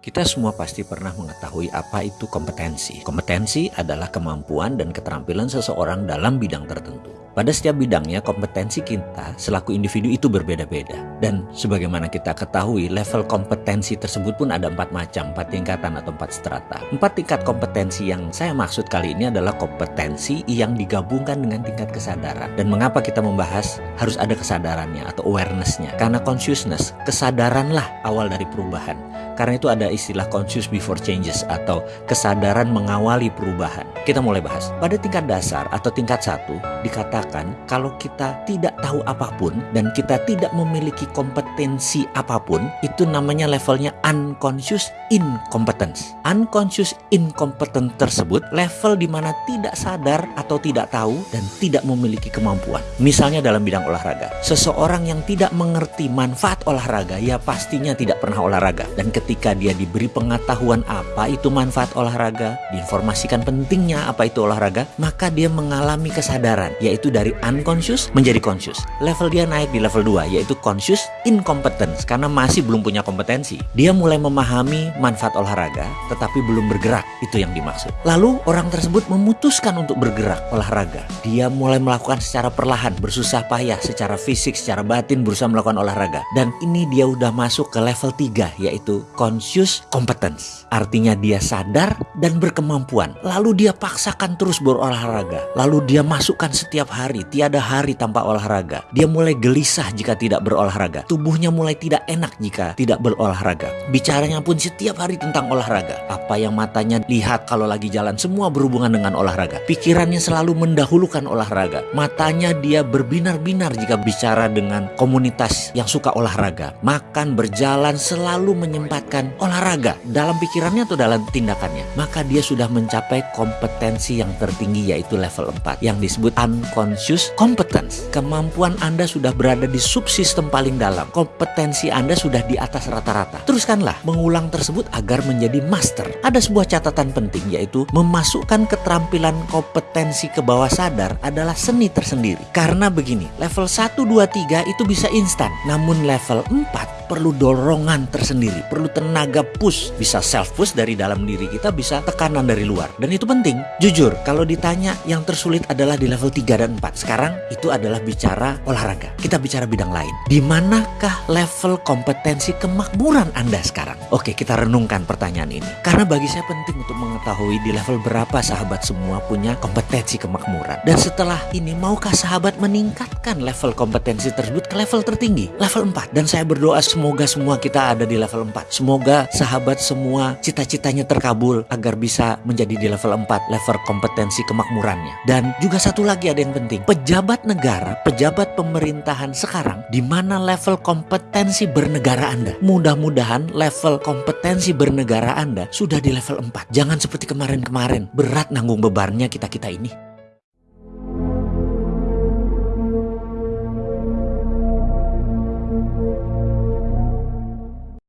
Kita semua pasti pernah mengetahui apa itu kompetensi. Kompetensi adalah kemampuan dan keterampilan seseorang dalam bidang tertentu. Pada setiap bidangnya, kompetensi kita selaku individu itu berbeda-beda. Dan sebagaimana kita ketahui, level kompetensi tersebut pun ada empat macam, empat tingkatan atau empat strata. Empat tingkat kompetensi yang saya maksud kali ini adalah kompetensi yang digabungkan dengan tingkat kesadaran. Dan mengapa kita membahas harus ada kesadarannya atau awarenessnya? Karena consciousness, kesadaranlah awal dari perubahan. Karena itu ada istilah conscious before changes atau kesadaran mengawali perubahan. Kita mulai bahas. Pada tingkat dasar atau tingkat satu dikatakan kalau kita tidak tahu apa pun dan kita tidak memiliki kompetensi apa pun itu namanya levelnya unconscious incompetence. Unconscious incompetent tersebut level di mana tidak sadar atau tidak tahu dan tidak memiliki kemampuan. Misalnya dalam bidang olahraga. Seseorang yang tidak mengerti manfaat olahraga ya pastinya tidak pernah olahraga dan ketika ketika dia diberi pengetahuan apa itu manfaat olahraga, diinformasikan pentingnya apa itu olahraga, maka dia mengalami kesadaran, yaitu dari unconscious menjadi conscious. Level dia naik di level 2, yaitu conscious incompetence, karena masih belum punya kompetensi. Dia mulai memahami manfaat olahraga, tetapi belum bergerak, itu yang dimaksud. Lalu orang tersebut memutuskan untuk bergerak olahraga. Dia mulai melakukan secara perlahan, bersusah payah, secara fisik, secara batin berusaha melakukan olahraga. Dan ini dia udah masuk ke level 3, yaitu conscious competence. Artinya dia sadar dan berkemampuan. Lalu dia paksakan terus berolahraga. Lalu dia masukkan setiap hari, tiada hari tanpa olahraga. Dia mulai gelisah jika tidak berolahraga. Tubuhnya mulai tidak enak jika tidak berolahraga. Bicaranya pun setiap hari tentang olahraga. Apa yang matanya lihat kalau lagi jalan semua berhubungan dengan olahraga. Pikirannya selalu mendahulukan olahraga. Matanya dia berbinar-binar jika bicara dengan komunitas yang suka olahraga. Makan, berjalan, selalu menyempatkan melakukan olahraga dalam pikirannya atau dalam tindakannya, maka dia sudah mencapai kompetensi yang tertinggi yaitu level 4 yang disebut unconscious competence. Kemampuan Anda sudah berada di subsistem paling dalam. Kompetensi Anda sudah di atas rata-rata. Teruskanlah mengulang tersebut agar menjadi master. Ada sebuah catatan penting yaitu memasukkan keterampilan kompetensi ke bawah sadar adalah seni tersendiri. Karena begini, level 1 2 3 itu bisa instan, namun level 4 perlu dorongan tersendiri, perlu tenaga push, bisa self push dari dalam diri kita, bisa tekanan dari luar. Dan itu penting. Jujur, kalau ditanya yang tersulit adalah di level 3 dan 4. Sekarang itu adalah bicara olahraga. Kita bicara bidang lain. Di manakah level kompetensi kemakmuran Anda sekarang? Oke, kita renungkan pertanyaan ini. Karena bagi saya penting untuk mengetahui di level berapa sahabat semua punya kompetensi kemakmuran. Dan setelah ini, maukah sahabat meningkatkan level kompetensi tersebut ke level tertinggi? Level 4. Dan saya berdoa Semoga semua kita ada di level 4. Semoga sahabat semua cita-citanya terkabul agar bisa menjadi di level 4, level kompetensi kemakmurannya. Dan juga satu lagi ada yang penting. Pejabat negara, pejabat pemerintahan sekarang di mana level kompetensi bernegara Anda? Mudah-mudahan level kompetensi bernegara Anda sudah di level 4. Jangan seperti kemarin-kemarin berat nanggung bebannya kita-kita ini.